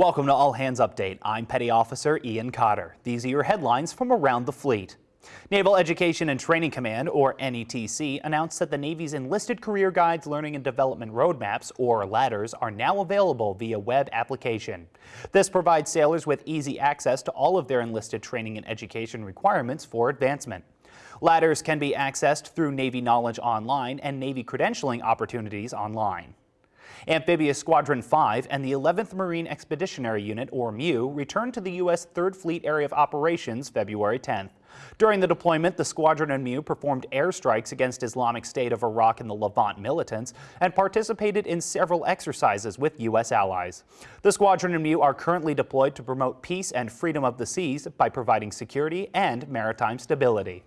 Welcome to All Hands Update. I'm Petty Officer Ian Cotter. These are your headlines from around the fleet. Naval Education and Training Command, or NETC, announced that the Navy's Enlisted Career Guides Learning and Development Roadmaps, or LaDRs, are now available via web application. This provides sailors with easy access to all of their enlisted training and education requirements for advancement. LaDRs can be accessed through Navy Knowledge Online and Navy credentialing opportunities online. Amphibious Squadron 5 and the 11th Marine Expeditionary Unit, or MEU, returned to the U.S. 3rd Fleet Area of Operations February 10th. During the deployment, the squadron and MEU performed airstrikes against Islamic State of Iraq and the Levant militants and participated in several exercises with U.S. allies. The squadron and MEU are currently deployed to promote peace and freedom of the seas by providing security and maritime stability.